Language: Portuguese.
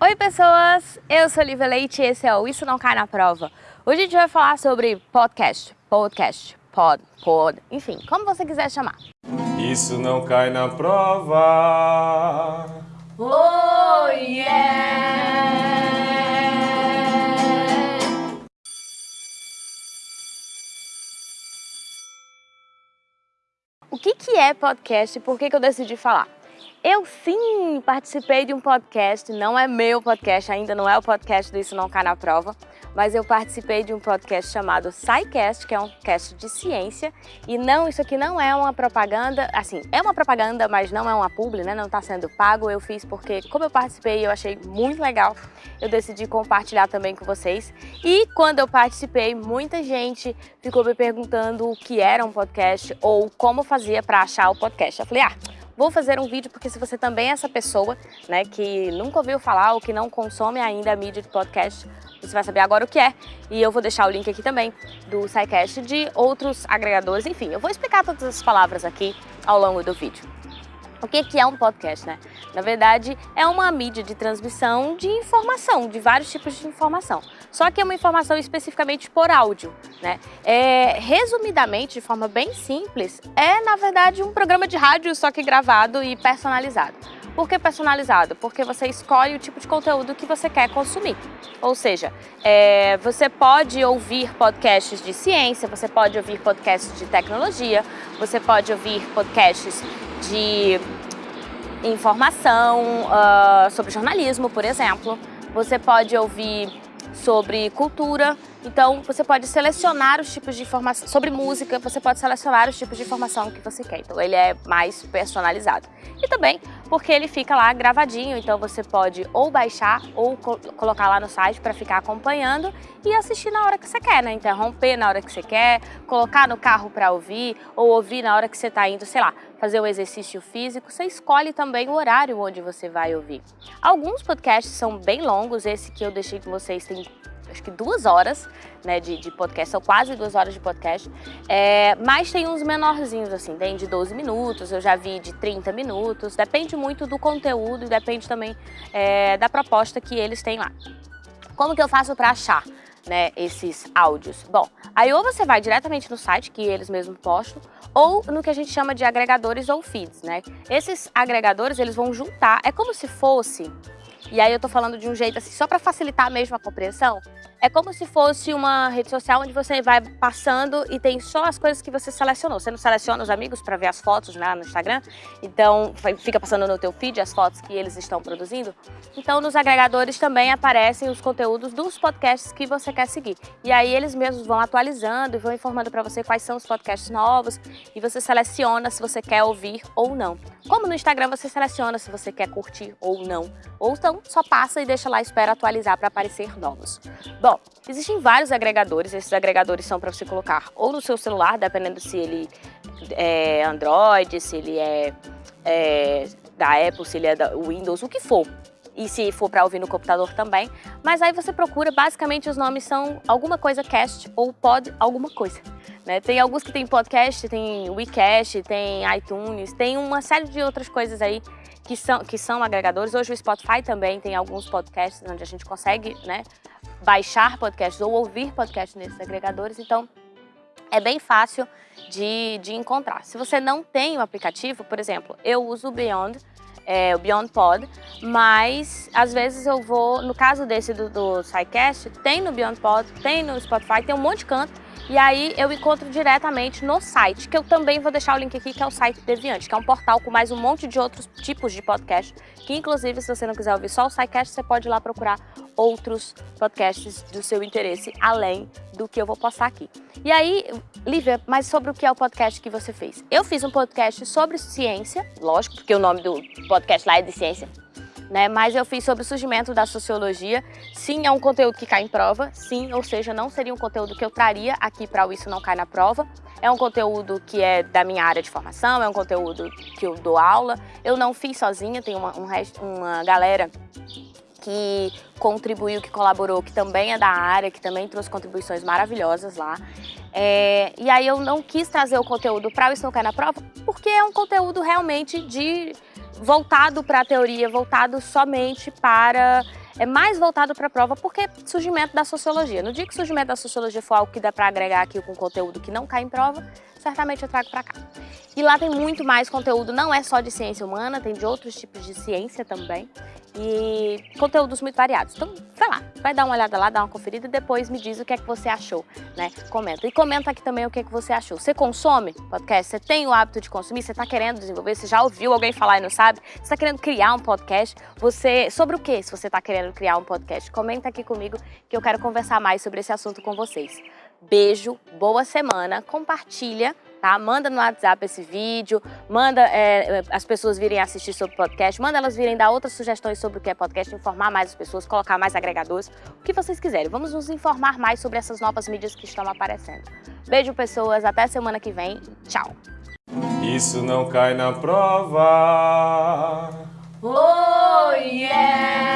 Oi pessoas, eu sou Lívia Leite e esse é o Isso Não Cai na Prova. Hoje a gente vai falar sobre podcast, podcast, pod, pod, enfim, como você quiser chamar. Isso não cai na prova. Oh yeah! O que, que é podcast e por que, que eu decidi falar? Eu sim participei de um podcast, não é meu podcast, ainda não é o podcast do Isso Não Cai na Prova, mas eu participei de um podcast chamado SciCast, que é um cast de ciência, e não, isso aqui não é uma propaganda, assim, é uma propaganda, mas não é uma publi, né, não está sendo pago, eu fiz porque, como eu participei, eu achei muito legal, eu decidi compartilhar também com vocês, e quando eu participei, muita gente ficou me perguntando o que era um podcast, ou como fazia para achar o podcast, eu falei, ah, Vou fazer um vídeo porque se você também é essa pessoa, né, que nunca ouviu falar ou que não consome ainda a mídia de podcast, você vai saber agora o que é. E eu vou deixar o link aqui também do SciCast de outros agregadores. Enfim, eu vou explicar todas as palavras aqui ao longo do vídeo. O que é um podcast, né? Na verdade, é uma mídia de transmissão de informação, de vários tipos de informação. Só que é uma informação especificamente por áudio, né? É, resumidamente, de forma bem simples, é na verdade um programa de rádio, só que gravado e personalizado. Por que personalizado? Porque você escolhe o tipo de conteúdo que você quer consumir. Ou seja, é, você pode ouvir podcasts de ciência, você pode ouvir podcasts de tecnologia, você pode ouvir podcasts de informação uh, sobre jornalismo, por exemplo. Você pode ouvir sobre cultura, então você pode selecionar os tipos de informação, sobre música, você pode selecionar os tipos de informação que você quer, então ele é mais personalizado. E também porque ele fica lá gravadinho, então você pode ou baixar ou co colocar lá no site para ficar acompanhando e assistir na hora que você quer, né? Interromper na hora que você quer, colocar no carro para ouvir ou ouvir na hora que você está indo, sei lá, fazer um exercício físico, você escolhe também o horário onde você vai ouvir. Alguns podcasts são bem longos, esse que eu deixei com vocês tem acho que duas horas né, de, de podcast, são quase duas horas de podcast, é, mas tem uns menorzinhos assim, tem de 12 minutos, eu já vi de 30 minutos, depende muito do conteúdo e depende também é, da proposta que eles têm lá. Como que eu faço para achar? Né, esses áudios. Bom, aí ou você vai diretamente no site que eles mesmos postam, ou no que a gente chama de agregadores ou feeds, né? Esses agregadores, eles vão juntar, é como se fosse e aí eu tô falando de um jeito assim, só para facilitar mesmo a compreensão, é como se fosse uma rede social onde você vai passando e tem só as coisas que você selecionou. Você não seleciona os amigos para ver as fotos né, no Instagram, então fica passando no teu feed as fotos que eles estão produzindo. Então nos agregadores também aparecem os conteúdos dos podcasts que você quer seguir. E aí eles mesmos vão atualizando e vão informando para você quais são os podcasts novos e você seleciona se você quer ouvir ou não. Como no Instagram você seleciona se você quer curtir ou não. Ou então só passa e deixa lá, espera atualizar para aparecer novos. Bom, existem vários agregadores, esses agregadores são para você colocar ou no seu celular, dependendo se ele é Android, se ele é, é da Apple, se ele é da Windows, o que for e se for para ouvir no computador também. Mas aí você procura, basicamente os nomes são alguma coisa cast ou pod alguma coisa. Né? Tem alguns que tem podcast, tem WeCast, tem iTunes, tem uma série de outras coisas aí que são, que são agregadores. Hoje o Spotify também tem alguns podcasts onde a gente consegue né, baixar podcasts ou ouvir podcasts nesses agregadores. Então, é bem fácil de, de encontrar. Se você não tem o aplicativo, por exemplo, eu uso o Beyond, é, o Beyond Pod, mas às vezes eu vou, no caso desse do, do SciCast, tem no Beyond Pod, tem no Spotify, tem um monte de canto, e aí eu encontro diretamente no site, que eu também vou deixar o link aqui, que é o site Deviante, que é um portal com mais um monte de outros tipos de podcast, que inclusive se você não quiser ouvir só o SciCast, você pode ir lá procurar outros podcasts do seu interesse, além do que eu vou postar aqui. E aí, Lívia, mas sobre o que é o podcast que você fez? Eu fiz um podcast sobre ciência, lógico, porque o nome do podcast lá é de ciência, né? Mas eu fiz sobre o surgimento da sociologia. Sim, é um conteúdo que cai em prova, sim, ou seja, não seria um conteúdo que eu traria aqui para o Isso Não Cai na Prova. É um conteúdo que é da minha área de formação, é um conteúdo que eu dou aula. Eu não fiz sozinha, tem uma, um uma galera que contribuiu, que colaborou, que também é da área, que também trouxe contribuições maravilhosas lá. É, e aí eu não quis trazer o conteúdo para o Isso Não Cai na Prova, porque é um conteúdo realmente de voltado para a teoria, voltado somente para é mais voltado para a prova porque surgimento da sociologia. No dia que surgimento da sociologia for algo que dá para agregar aqui com conteúdo que não cai em prova, certamente eu trago para cá. E lá tem muito mais conteúdo, não é só de ciência humana, tem de outros tipos de ciência também e conteúdos muito variados. Então, vai lá, vai dar uma olhada lá, dá uma conferida e depois me diz o que é que você achou, né? Comenta. E comenta aqui também o que é que você achou. Você consome podcast? Você tem o hábito de consumir? Você está querendo desenvolver? Você já ouviu alguém falar e não sabe? Você está querendo criar um podcast? Você Sobre o que se você está querendo criar um podcast? Comenta aqui comigo que eu quero conversar mais sobre esse assunto com vocês. Beijo, boa semana, compartilha tá? Manda no WhatsApp esse vídeo, manda é, as pessoas virem assistir sobre podcast, manda elas virem dar outras sugestões sobre o que é podcast, informar mais as pessoas, colocar mais agregadores, o que vocês quiserem. Vamos nos informar mais sobre essas novas mídias que estão aparecendo. Beijo, pessoas, até semana que vem. Tchau! Isso não cai na prova. Oh, yeah!